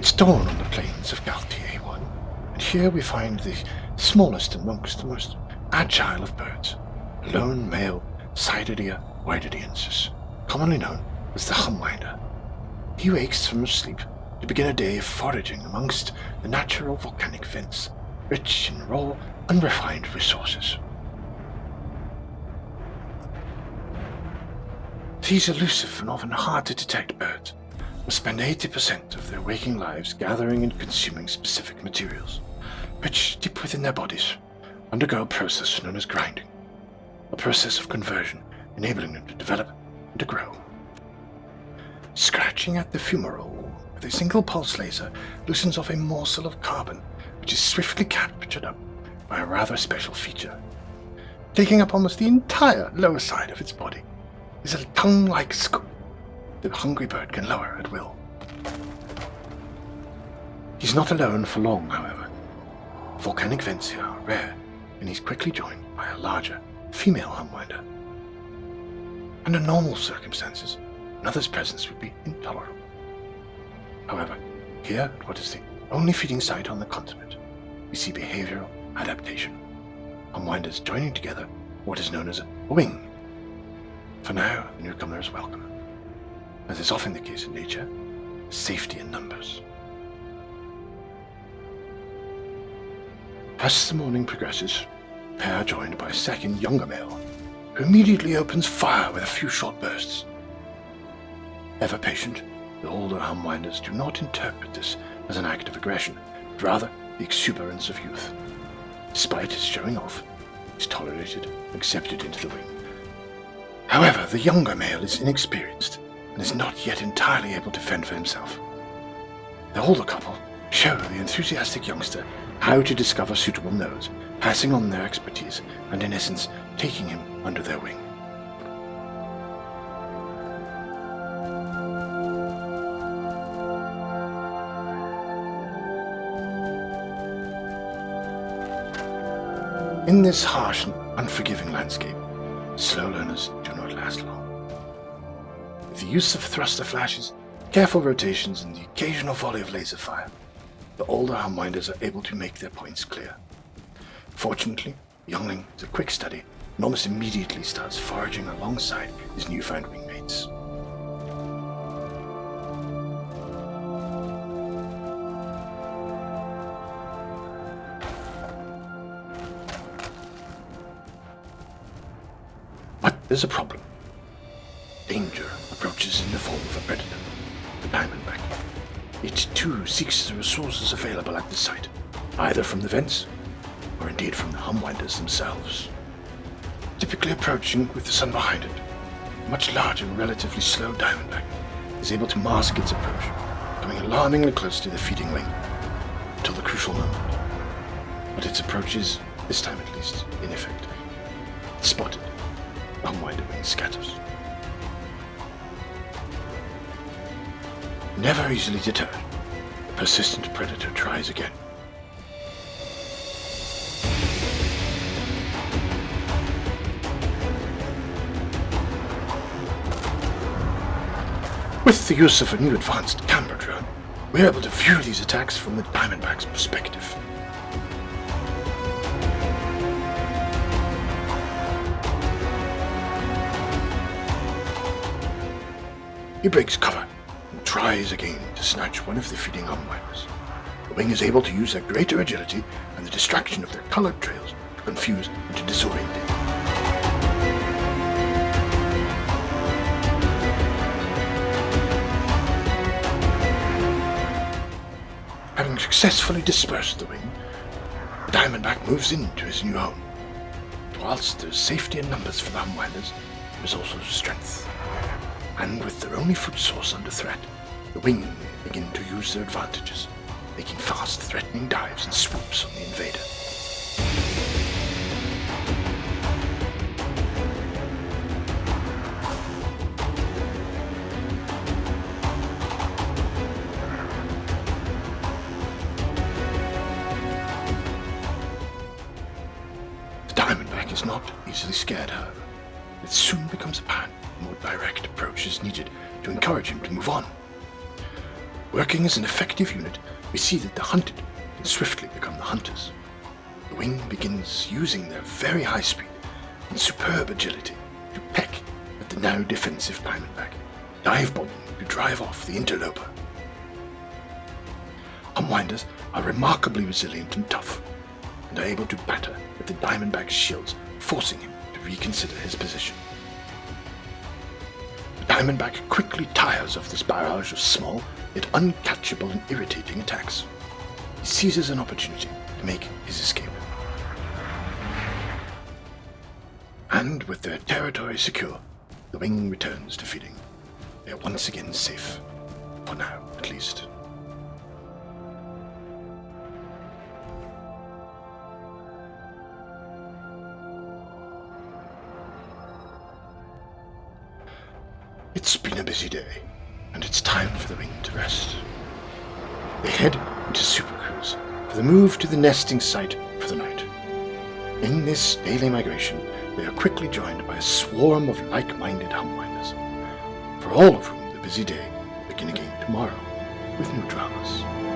It's dawn on the plains of Galtier 1, and here we find the smallest amongst the most agile of birds, a lone male Cydidia wyderiensis, commonly known as the humwinder. He wakes from sleep to begin a day of foraging amongst the natural volcanic vents, rich in raw, unrefined resources. These elusive and often hard to detect birds spend 80% of their waking lives gathering and consuming specific materials, which, deep within their bodies, undergo a process known as grinding, a process of conversion enabling them to develop and to grow. Scratching at the fumarole with a single pulse laser loosens off a morsel of carbon, which is swiftly captured up by a rather special feature. Taking up almost the entire lower side of its body is a tongue-like scoop the hungry bird can lower at will. He's not alone for long, however. Volcanic vents here are rare, and he's quickly joined by a larger, female humwinder. Under normal circumstances, another's presence would be intolerable. However, here at what is the only feeding site on the continent, we see behavioral adaptation. Humwinders joining together what is known as a wing. For now, the newcomer is welcome. As is often the case in nature, safety in numbers. As the morning progresses, pair joined by a second younger male, who immediately opens fire with a few short bursts. Ever patient, the older Humwinders do not interpret this as an act of aggression, but rather the exuberance of youth. Despite his showing off, he's tolerated accepted into the wing. However, the younger male is inexperienced and is not yet entirely able to fend for himself. The older couple show the enthusiastic youngster how to discover suitable nodes, passing on their expertise and, in essence, taking him under their wing. In this harsh and unforgiving landscape, slow learners do not last long. The use of thruster flashes, careful rotations, and the occasional volley of laser fire, the older Humwinders are able to make their points clear. Fortunately, Youngling is a quick study and almost immediately starts foraging alongside his newfound wingmates. But there's a problem. Danger approaches in the form of a predator, the diamondback. It too seeks the resources available at the site, either from the vents or indeed from the Humwinders themselves. Typically approaching with the sun behind it, a much larger and relatively slow diamondback is able to mask its approach, coming alarmingly close to the feeding wing until the crucial moment. But its approach is, this time at least, ineffective. It's spotted. Humwinder wing scatters. Never easily deterred, the persistent predator tries again. With the use of a new advanced camera drone, we're able to view these attacks from the Diamondback's perspective. He breaks cover tries again to snatch one of the feeding Humwinders. The wing is able to use their greater agility and the distraction of their colored trails to confuse and to disorient it. Having successfully dispersed the wing, Diamondback moves into his new home. Whilst there's safety in numbers for the Humwinders, there is also strength. And with their only food source under threat, the wing begin to use their advantages, making fast, threatening dives and swoops on the invader. The Diamondback is not easily scared, however. It soon becomes apparent more direct approach is needed to encourage him to move on. Working as an effective unit, we see that the hunted can swiftly become the hunters. The wing begins using their very high speed and superb agility to peck at the now defensive diamondback, dive bombing to drive off the interloper. Humwinders are remarkably resilient and tough, and are able to batter at the diamondback's shields, forcing him to reconsider his position. The diamondback quickly tires of this barrage of small, yet uncatchable and irritating attacks. He seizes an opportunity to make his escape. And with their territory secure, the wing returns to feeding. They are once again safe. For now, at least. It's been a busy day, and it's time for the wing to rest. They head into Super Cruise for the move to the nesting site for the night. In this daily migration, they are quickly joined by a swarm of like-minded humwinders, for all of whom the busy day begin again tomorrow with new dramas.